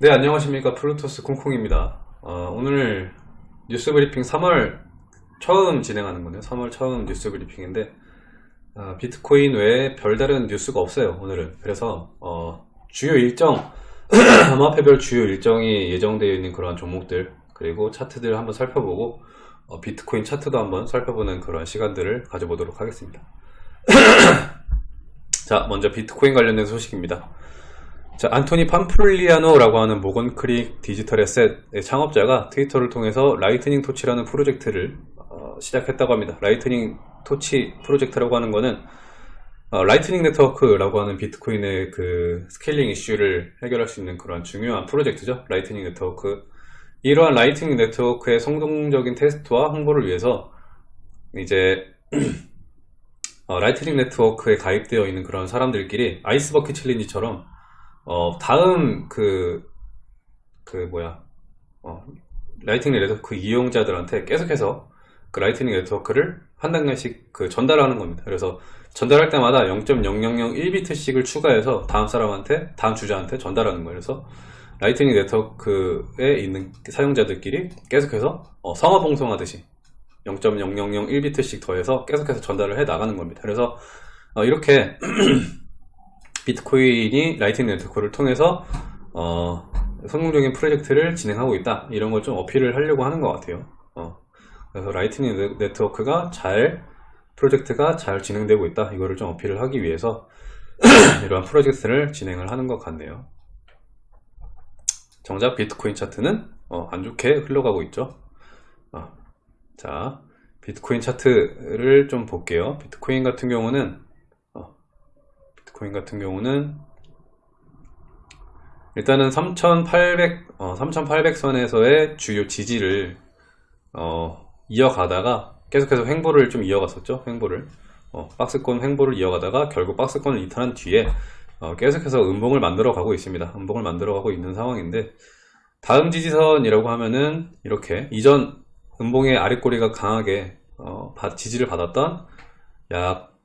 네 안녕하십니까. 플루토스 콩콩입니다. 어, 오늘 뉴스 브리핑 3월 처음 진행하는 거네요. 3월 처음 뉴스 브리핑인데 어, 비트코인 외에 별다른 뉴스가 없어요 오늘은. 그래서 어, 주요 일정 암호화폐별 주요 일정이 예정되어 있는 그런 종목들 그리고 차트들 한번 살펴보고 어, 비트코인 차트도 한번 살펴보는 그런 시간들을 가져보도록 하겠습니다. 자 먼저 비트코인 관련된 소식입니다 자, 안토니 팜플리아노라고 하는 모건크릭 디지털 에셋의 창업자가 트위터를 통해서 Lightning Torch라는 프로젝트를 어, 시작했다고 합니다. Lightning Torch 프로젝트라고 하는 거는 어, Lightning Network라고 하는 비트코인의 그 scaling 이슈를 해결할 수 있는 그런 중요한 프로젝트죠. Lightning Network. 이러한 Lightning Network의 성공적인 테스트와 홍보를 위해서 이제 어, Lightning Network에 가입되어 있는 그런 사람들끼리 아이스버킷 챌린지처럼 어, 다음 그, 그 뭐야, 어, Lightning Network 이용자들한테 계속해서 그 Lightning Network를 한 단계씩 그 전달하는 겁니다. 그래서 전달할 때마다 0.0001비트씩을 추가해서 다음 사람한테, 다음 주자한테 전달하는 거예요. 그래서 Lightning Network에 있는 사용자들끼리 계속해서 어, 성화봉송하듯이 0.0001비트씩 더해서 계속해서 전달을 해 나가는 겁니다. 그래서 어, 이렇게 비트코인이 Lightning Network를 통해서 어, 성공적인 프로젝트를 진행하고 있다. 이런 걸 좀 어필을 하려고 하는 것 같아요. 어, 그래서 Lightning Network가 잘 프로젝트가 잘 진행되고 있다. 이거를 좀 어필을 하기 위해서 이러한 프로젝트를 진행을 하는 것 같네요. 정작 비트코인 차트는 어, 안 좋게 흘러가고 있죠. 어, 자 비트코인 차트를 좀 볼게요. 비트코인 같은 경우는 비트코인 같은 경우는 일단은 3800, 어, 3800선에서의 주요 지지를 어, 이어가다가 계속해서 횡보를 좀 이어갔었죠 횡보를. 어, 박스권 횡보를 이어가다가 결국 박스권을 이탈한 뒤에 어, 계속해서 음봉을 만들어 가고 있습니다. 음봉을 만들어 가고 있는 상황인데 다음 지지선이라고 하면은 이렇게 이전 음봉의 아랫꼬리가 강하게 어, 지지를 받았던 약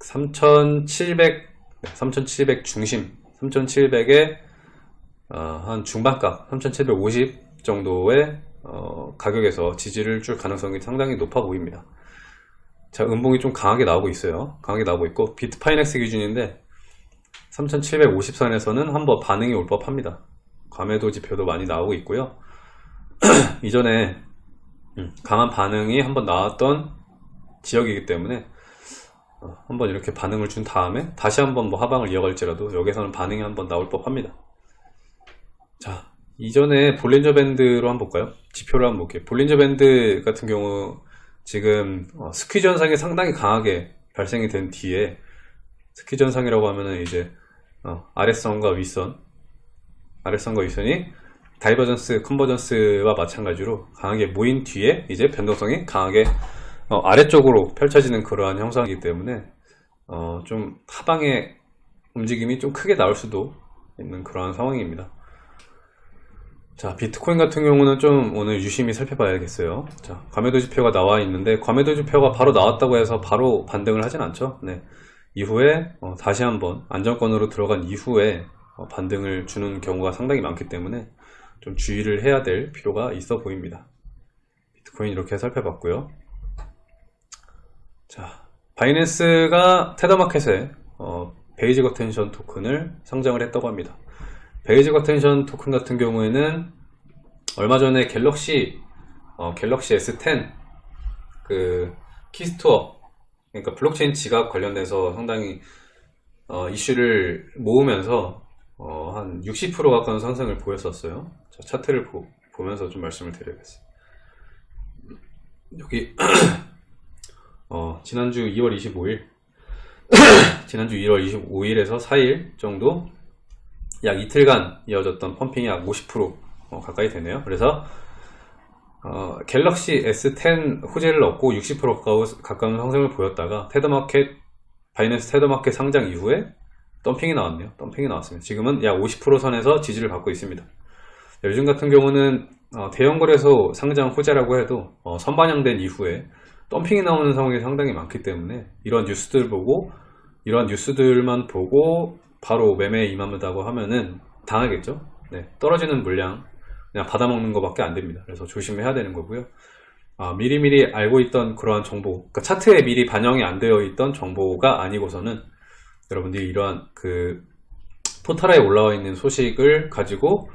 3700, 3700 중심, 3700의 어, 한 중반값, 3750 정도의 어, 가격에서 지지를 줄 가능성이 상당히 높아 보입니다. 자, 음봉이 좀 강하게 나오고 있어요. 강하게 나오고 있고, 비트파이넥스 기준인데 3750선에서는 한번 반응이 올 법합니다. 과매도 지표도 많이 나오고 있고요. 이전에 음, 강한 반응이 한번 나왔던 지역이기 때문에 어, 한번 이렇게 반응을 준 다음에 다시 한번 뭐 하방을 이어갈지라도 여기서는 반응이 한번 나올 법합니다. 자 이전에 볼린저 밴드로 한번 볼까요? 지표를 한번 볼게요. 볼린저 밴드 같은 경우 지금 어, 스퀴즈 현상이 상당히 강하게 발생이 된 뒤에 squeeze 현상이라고 하면은 이제 어, 아래선과 윗선 아래선과 윗선이 divergence convergence와 마찬가지로 강하게 모인 뒤에 이제 변동성이 강하게 어, 아래쪽으로 펼쳐지는 그러한 형상이기 때문에 어, 좀 하방의 움직임이 좀 크게 나올 수도 있는 그러한 상황입니다. 자 비트코인 같은 경우는 좀 오늘 유심히 살펴봐야겠어요. 자 과매도 지표가 나와 있는데 과매도 지표가 바로 나왔다고 해서 바로 반등을 하진 않죠. 네. 이후에 어, 다시 한번 안정권으로 들어간 이후에 어, 반등을 주는 경우가 상당히 많기 때문에 좀 주의를 해야 될 필요가 있어 보입니다. 비트코인 이렇게 살펴봤고요 자, 바이낸스가 테더마켓에 어, 베이직 어텐션 토큰을 상장을 했다고 합니다. 베이직 어텐션 토큰 같은 경우에는 얼마 전에 갤럭시 어, 갤럭시 S10 그 keystore 그러니까 블록체인 지갑 관련돼서 상당히 어, 이슈를 모으면서 어, 한 60% 가까운 상승을 보였었어요. 자, 차트를 보, 보면서 좀 말씀을 드려야겠어요. 여기 어, 지난주 2월 25일 지난주 2월 25일에서 4일 정도 약 이틀간 이어졌던 pumping이 약 50% 어, 가까이 되네요. 그래서 어, 갤럭시 S10 호재를 얻고 60% 가까운, 가까운 상승을 보였다가 테더마켓 바이낸스 테더마켓 상장 이후에 덤핑이 나왔네요. 덤핑이 나왔습니다. 지금은 약 50% 선에서 지지를 받고 있습니다. 요즘 같은 경우는 어, 대형 거래소 상장 호재라고 해도 어, 선반영된 이후에 덤핑이 나오는 상황이 상당히 많기 때문에 이런 뉴스들 보고 이런 뉴스들만 보고 바로 매매에 임합니다고 하면은 당하겠죠 네, 떨어지는 물량 그냥 받아먹는 것밖에 안 됩니다. 그래서 조심해야 되는 거고요. 아, 미리미리 알고 있던 그러한 정보, 그러니까 차트에 미리 반영이 안 되어 있던 정보가 아니고서는 여러분들이 이러한 그 포털에 올라와 있는 소식을 가지고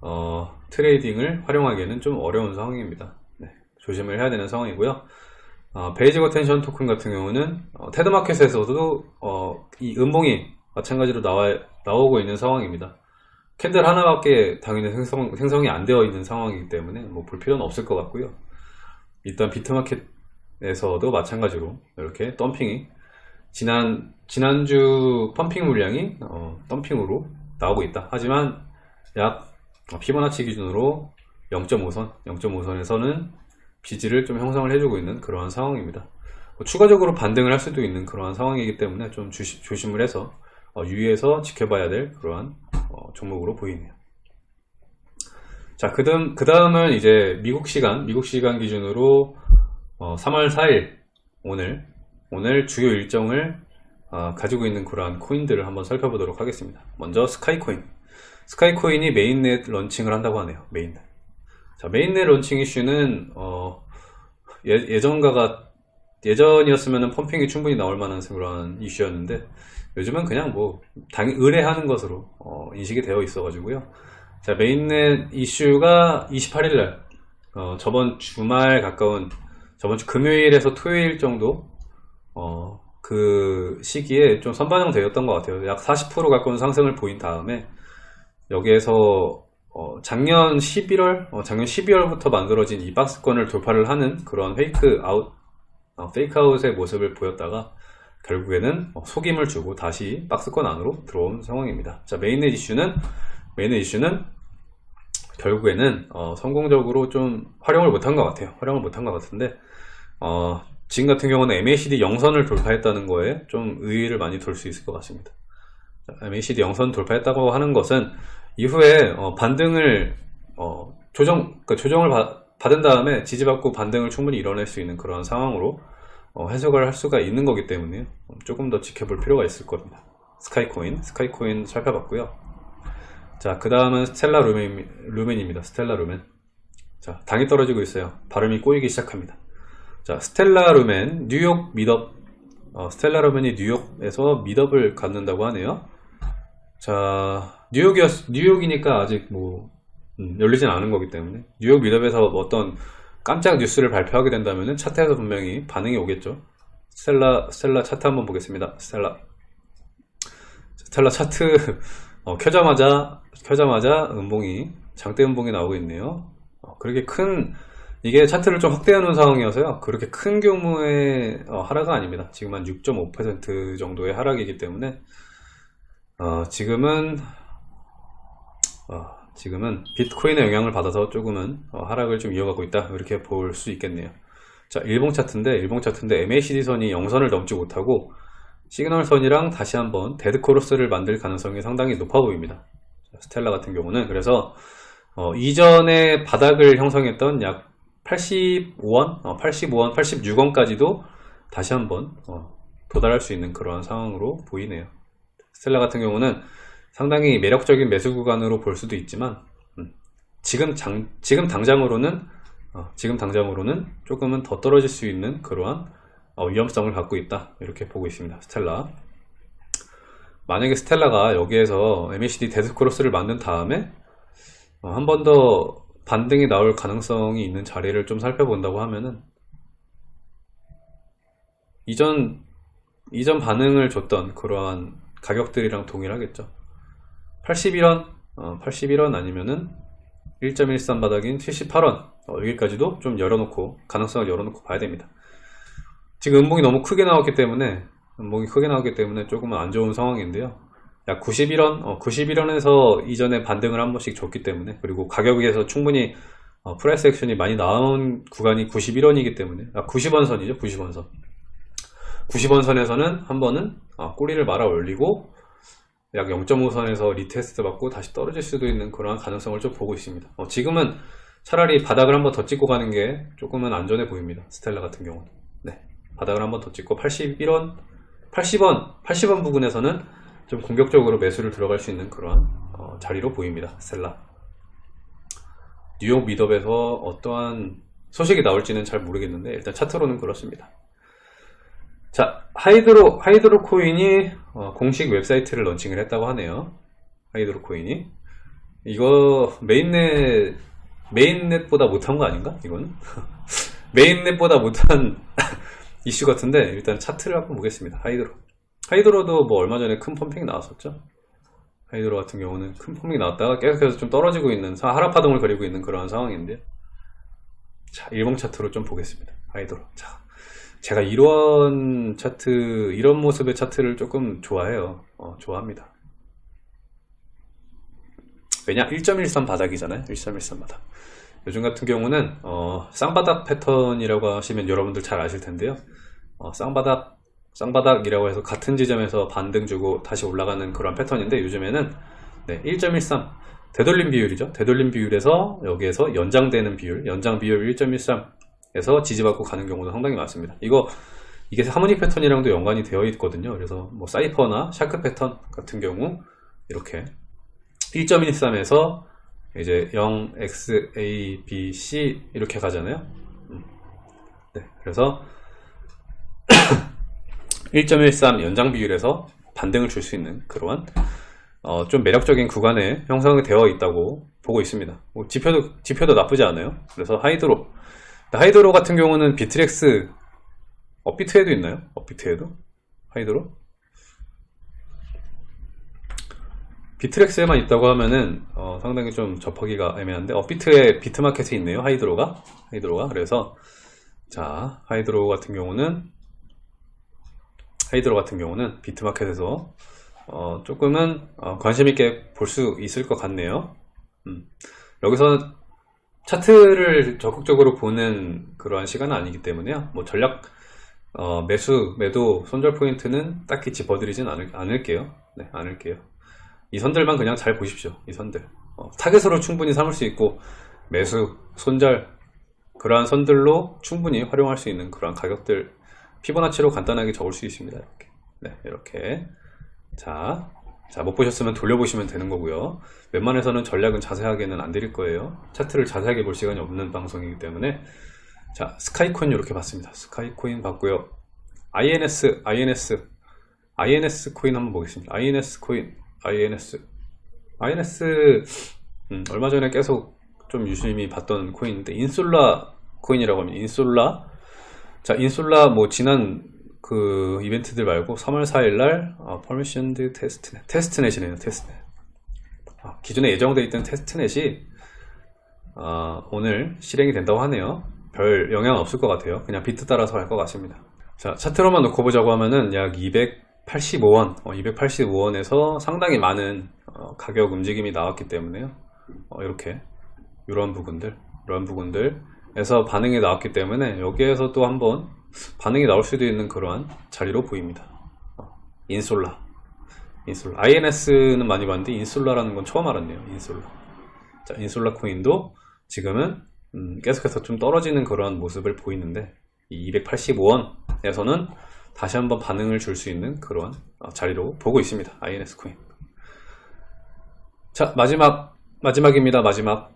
어, trading을 활용하기에는 좀 어려운 상황입니다. 네, 조심을 해야 되는 상황이고요. 어, 베이직 어텐션 토큰 같은 경우는 어, 테더마켓에서도 어, 이 음봉이 마찬가지로 나와, 나오고 있는 상황입니다. 캔들 하나밖에 당연히 생성, 생성이 안 되어 있는 상황이기 때문에 뭐 볼 필요는 없을 것 같고요. 일단 비트마켓에서도 마찬가지로 이렇게 덤핑이 지난 지난주 펌핑 물량이 어, 덤핑으로 나오고 있다. 하지만 약 피보나치 기준으로 0.5선, 0.5선에서는 비지를 좀 형성을 해주고 있는 그러한 상황입니다. 뭐 추가적으로 반등을 할 수도 있는 그러한 상황이기 때문에 좀 주시, 조심을 해서 어, 유의해서 지켜봐야 될 그러한 어, 종목으로 보이네요. 자, 그 다음, 그 다음은 이제 미국 시간, 미국 시간 기준으로 어, 3월 4일, 오늘, 오늘 주요 일정을 어, 가지고 있는 그러한 코인들을 한번 살펴보도록 하겠습니다. 먼저 스카이코인. 스카이코인이 mainnet launching을 한다고 하네요. mainnet. 자, mainnet launching 이슈는, 어, 예, 전가가 예전이었으면 pumping이 충분히 나올 만한 그런 이슈였는데, 요즘은 그냥 뭐, 당, 으레 하는 것으로, 어, 인식이 되어 있어 가지고요. 자, mainnet 이슈가 28일날, 어, 저번 주말 가까운, 저번 주 금요일에서 토요일 정도, 어, 그 시기에 좀 선반영 되었던 것 같아요. 약 40% 가까운 상승을 보인 다음에, 여기에서, 어, 작년 11월, 어, 작년 12월부터 만들어진 이 박스권을 돌파를 하는 그런 fake out, 어, fake out의 모습을 보였다가, 결국에는 어, 속임을 주고 다시 박스권 안으로 들어온 상황입니다. 자, mainnet 이슈는 mainnet 이슈는 결국에는 어, 성공적으로 좀 활용을 못한 것 같아요. 활용을 못한 것 같은데 어, 지금 같은 경우는 MACD 영선을 돌파했다는 거에 좀 의의를 많이 둘수 있을 것 같습니다. 자, MACD 영선 돌파했다고 하는 것은 이후에 어, 반등을 어, 조정 그러니까 조정을 받, 받은 다음에 지지받고 반등을 충분히 이뤄낼 수 있는 그런 상황으로 어, 해석을 할 수가 있는 거기 때문에 조금 더 지켜볼 필요가 있을 겁니다. 스카이코인, 스카이코인 살펴봤고요. 자, 그 다음은 스텔라 루멘, 루멘입니다. 스텔라 루멘. 자, 당이 떨어지고 있어요. 발음이 꼬이기 시작합니다. 자, 스텔라 루멘, 뉴욕 meetup, 어, 스텔라 루멘이 뉴욕에서 미덥을 갖는다고 하네요. 자, 뉴욕이었, 뉴욕이니까 아직 뭐, 음, 열리진 않은 거기 때문에. 뉴욕 미덥에서 어떤 깜짝 뉴스를 발표하게 된다면 차트에서 분명히 반응이 오겠죠. 스텔라, 스텔라 차트 한번 보겠습니다. 스텔라. 스텔라 차트, 어, 켜자마자 켜자마자 음봉이 장대 음봉이 나오고 있네요 어, 그렇게 큰 이게 차트를 좀 확대해 놓은 상황이어서요 그렇게 큰 규모의 어, 하락은 아닙니다 지금 한 6.5% 정도의 하락이기 때문에 어, 지금은 어, 지금은 비트코인의 영향을 받아서 조금은 어, 하락을 좀 이어가고 있다. 이렇게 볼 수 있겠네요. 자 일봉 차트인데 일봉 차트인데 MACD 선이 0선을 넘지 못하고 시그널 선이랑 다시 한번 dead cross를 만들 가능성이 상당히 높아 보입니다. 스텔라 같은 경우는 그래서 어, 이전에 바닥을 형성했던 약 85원, 어, 85원, 86원까지도 다시 한번 어, 도달할 수 있는 그런 상황으로 보이네요. 스텔라 같은 경우는 상당히 매력적인 매수 구간으로 볼 수도 있지만 음, 지금 장, 지금 당장으로는 어, 지금 당장으로는 조금은 더 떨어질 수 있는 그러한 어, 위험성을 갖고 있다 이렇게 보고 있습니다. 스텔라. 만약에 스텔라가 여기에서 MACD 데스크로스를 만든 다음에 어, 한 번 더 반등이 나올 가능성이 있는 자리를 좀 살펴본다고 하면은 이전 이전 반응을 줬던 그러한 가격들이랑 동일하겠죠 81원 어, 81원 아니면은 1.13 바닥인 78원 어, 여기까지도 좀 열어놓고 가능성을 열어놓고 봐야 됩니다 지금 음봉이 너무 크게 나왔기 때문에 목이 크게 나오기 때문에 조금은 안 좋은 상황인데요. 약 91원, 어, 91원에서 이전에 반등을 한 번씩 줬기 때문에 그리고 가격에서 충분히 어, price action이 많이 나온 구간이 91원이기 때문에 아, 90원 선이죠. 90원 선. 90원 선에서는 한 번은 어, 꼬리를 말아 올리고 약 0.5선에서 retest 받고 다시 떨어질 수도 있는 그러한 가능성을 좀 보고 있습니다. 어, 지금은 차라리 바닥을 한번 더 찍고 가는 게 조금은 안전해 보입니다. 스텔라 같은 경우는. 네. 바닥을 한번 더 찍고 81원 80원, 80원 부근에서는 좀 공격적으로 매수를 들어갈 수 있는 그러한 어, 자리로 보입니다. 스텔라. 뉴욕 meetup에서 어떠한 소식이 나올지는 잘 모르겠는데 일단 차트로는 그렇습니다. 자, 하이드로 하이드로 코인이 어, 공식 웹사이트를 launching을 했다고 하네요. 하이드로 코인이 이거 mainnet mainnet보다 못한 거 아닌가? 이거는 mainnet보다 못한 이슈 같은데 일단 차트를 한번 보겠습니다. 하이드로 하이드로도 뭐 얼마 전에 큰 pumping이 나왔었죠. 하이드로 같은 경우는 큰 pumping이 나왔다가 계속해서 좀 떨어지고 있는 하락파동을 그리고 있는 그런 상황인데 자 일봉 차트로 좀 보겠습니다. 하이드로 자 제가 이런 차트 이런 모습의 차트를 조금 좋아해요. 어, 좋아합니다. 왜냐 1.13 바닥이잖아요. 1.13 바닥. 요즘 같은 경우는 어, 쌍바닥 패턴이라고 하시면 여러분들 잘 아실 텐데요. 어, 쌍바닥 쌍바닥이라고 해서 같은 지점에서 반등 주고 다시 올라가는 그런 패턴인데 요즘에는 네, 1.13 되돌림 비율이죠. 되돌림 비율에서 여기에서 연장되는 비율. 연장 비율 1.13 에서 지지받고 가는 경우도 상당히 많습니다 이거 이게 harmonic 패턴이랑도 연관이 되어 있거든요 그래서 뭐 사이퍼나 샤크 패턴 같은 경우 이렇게 1.13에서 이제 0, x, a, b, c 이렇게 가잖아요. 음. 네, 그래서 1.13 연장 비율에서 반등을 줄 수 있는 그러한 어, 좀 매력적인 구간에 형성이 되어 있다고 보고 있습니다. 뭐 지표도 지표도 나쁘지 않아요. 그래서 Hydro Hydro 같은 경우는 Bittrex 업비트에도 있나요? 업비트에도? Hydro? Bittrex에만 있다고 하면은 어, 상당히 좀 접하기가 애매한데 업비트에 비트마켓에 있네요 Hydro가. Hydro가. 그래서 자 Hydro 같은 경우는 Hydro 같은 경우는 비트마켓에서 어, 조금은 어, 관심 있게 볼 수 있을 것 같네요. 음. 여기서 차트를 적극적으로 보는 그러한 시간은 아니기 때문에요 뭐 전략 어, 매수 매도 손절 포인트는 딱히 짚어드리진 않을, 않을게요 네 않을게요 이 선들만 그냥 잘 보십시오. 이 선들. 어, 타겟으로 충분히 삼을 수 있고 매수, 손절 그러한 선들로 충분히 활용할 수 있는 그러한 가격들 피보나치로 간단하게 적을 수 있습니다. 이렇게. 네, 이렇게. 자, 자, 못 보셨으면 돌려보시면 되는 거고요. 웬만해서는 전략은 자세하게는 안 드릴 거예요. 차트를 자세하게 볼 시간이 없는 방송이기 때문에 자, Skycoin 이렇게 봤습니다. Skycoin 봤고요. INS, INS, INS 코인 한번 보겠습니다. INS 코인 INS INS 음, 얼마 전에 계속 좀 유심히 봤던 코인인데 Insolar 코인이라고 하면 Insolar 자 Insolar 뭐 지난 그 이벤트들 말고 3월 4일날 아, permissioned testnet testnet이네요 testnet 아, 기존에 예정되어 있던 testnet이 아, 오늘 실행이 된다고 하네요. 별 영향 없을 것 같아요. 그냥 비트 따라서 할 것 같습니다. 자 차트로만 놓고 보자고 하면은 약 200, 285원, 어, 285원에서 상당히 많은 어, 가격 움직임이 나왔기 때문에요. 어, 이렇게 이런 부분들, 이런 부분들에서 반응이 나왔기 때문에 여기에서 또 한번 반응이 나올 수도 있는 그러한 자리로 보입니다. 어, 인솔라, 인솔라. INS는 많이 봤는데 인솔라라는 건 처음 알았네요. 인솔라. 자, 인솔라 코인도 지금은 음, 계속해서 좀 떨어지는 그러한 모습을 보이는데 이 285원에서는 다시 한번 반응을 줄 수 있는 그런 어, 자리로 보고 있습니다. INS 코인. 자, 마지막, 마지막입니다. 마지막.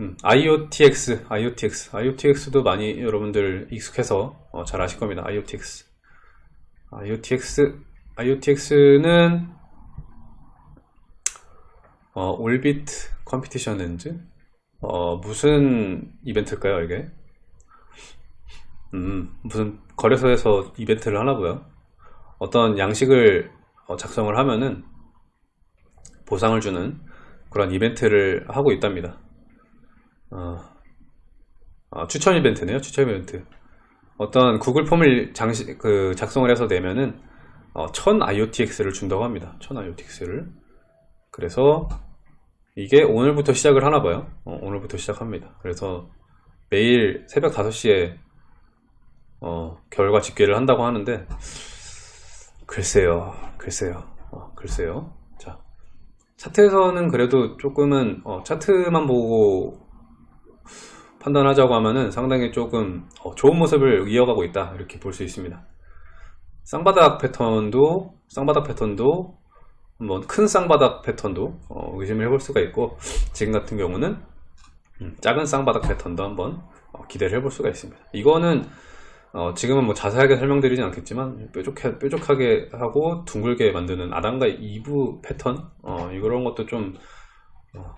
음, IOTX, IOTX. IOTX도 많이 여러분들 익숙해서 어, 잘 아실 겁니다. IOTX. IOTX, IOTX는 어, 올비트 컴피티션 렌즈? 어, 무슨 이벤트일까요, 이게? 음, 무슨 거래소에서 이벤트를 하나 보요. 어떤 양식을 어, 작성을 하면은 보상을 주는 그런 이벤트를 하고 있답니다. 어, 어, 추천 이벤트네요. 추천 이벤트. 어떤 구글 폼을 장시, 그 작성을 해서 내면은 어, 1000 IOTX를 준다고 합니다. 1000 IOTX를. 그래서 이게 오늘부터 시작을 하나 봐요. 어, 오늘부터 시작합니다. 그래서 매일 새벽 5시에 어, 결과 집계를 한다고 하는데 글쎄요 글쎄요 어, 글쎄요 자 차트에서는 그래도 조금은 어, 차트만 보고 판단하자고 하면은 상당히 조금 어, 좋은 모습을 이어가고 있다 이렇게 볼 수 있습니다 쌍바닥 패턴도 쌍바닥 패턴도 한번 큰 쌍바닥 패턴도 어, 의심을 해볼 수가 있고 지금 같은 경우는 음, 작은 쌍바닥 패턴도 한번 어, 기대를 해볼 수가 있습니다. 이거는 어, 지금은 뭐 자세하게 설명드리진 않겠지만 뾰족해, 뾰족하게 하고 둥글게 만드는 아담과 2부 패턴 어, 이런 것도 좀 어,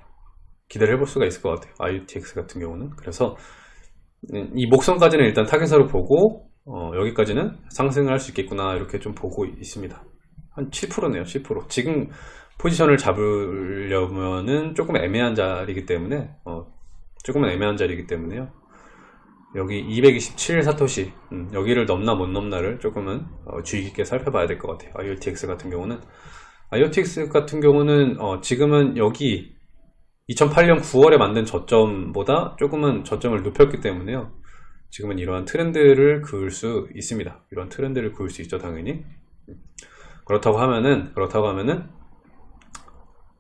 기대를 해볼 수가 있을 것 같아요. IUTX 같은 경우는. 그래서 음, 이 목선까지는 일단 타겟으로 보고 어, 여기까지는 상승을 할 수 있겠구나 이렇게 좀 보고 있습니다. 한 7%네요 7% 지금 포지션을 잡으려면은 조금 애매한 자리이기 때문에 어, 조금은 애매한 자리이기 때문에요. 여기 227 사토시 음, 여기를 넘나 못 넘나를 조금은 어, 주의 깊게 살펴봐야 될 것 같아요. IOTX 같은 경우는. IOTX 같은 경우는 어, 지금은 여기 2008년 9월에 만든 저점보다 조금은 저점을 높였기 때문에요. 지금은 이러한 트렌드를 그을 수 있습니다. 이런 트렌드를 그을 수 있죠 당연히. 그렇다고 하면은 그렇다고 하면은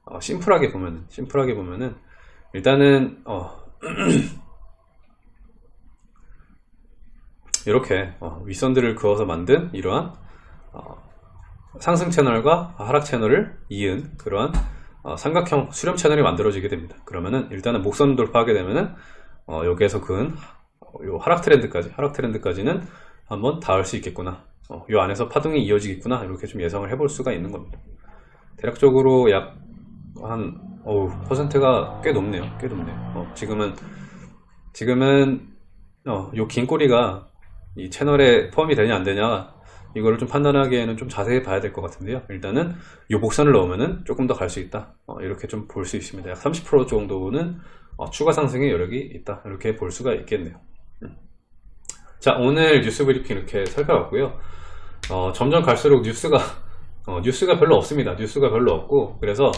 어, 심플하게 보면은 심플하게 보면은 일단은 어, 이렇게 어, 윗선들을 그어서 만든 이러한 어, 상승 채널과 하락 채널을 이은 그러한 어, 삼각형 수렴 채널이 만들어지게 됩니다. 그러면은 일단은 목선 돌파하게 되면은 어, 여기에서 그은 요 하락 트렌드까지 하락 트렌드까지는 한번 닿을 수 있겠구나. 어, 요 안에서 파동이 이어지겠구나 이렇게 좀 예상을 해볼 수가 있는 겁니다. 대략적으로 약한 어우 퍼센트가 꽤 높네요. 꽤 높네요. 어, 지금은 지금은 어, 요긴 꼬리가 이 채널에 포함이 되냐 안 되냐 이거를 좀 판단하기에는 좀 자세히 봐야 될 것 같은데요. 일단은 요 복선을 넣으면은 조금 더 갈 수 있다. 어, 이렇게 좀 볼 수 있습니다. 약 30% 정도는 어, 추가 상승의 여력이 있다. 이렇게 볼 수가 있겠네요. 음. 자 오늘 뉴스 브리핑 이렇게 살펴봤고요. 어, 점점 갈수록 뉴스가 어, 뉴스가 별로 없습니다. 뉴스가 별로 없고 그래서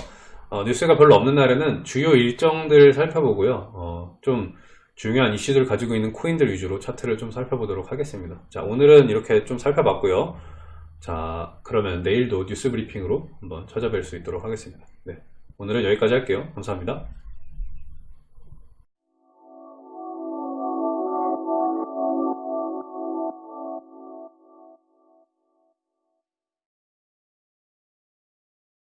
어, 뉴스가 별로 없는 날에는 주요 일정들 살펴보고요. 어, 좀 중요한 이슈들을 가지고 있는 코인들 위주로 차트를 좀 살펴보도록 하겠습니다. 자 오늘은 이렇게 좀 살펴봤고요. 자 그러면 내일도 뉴스 브리핑으로 한번 찾아뵐 수 있도록 하겠습니다. 네, 오늘은 여기까지 할게요. 감사합니다.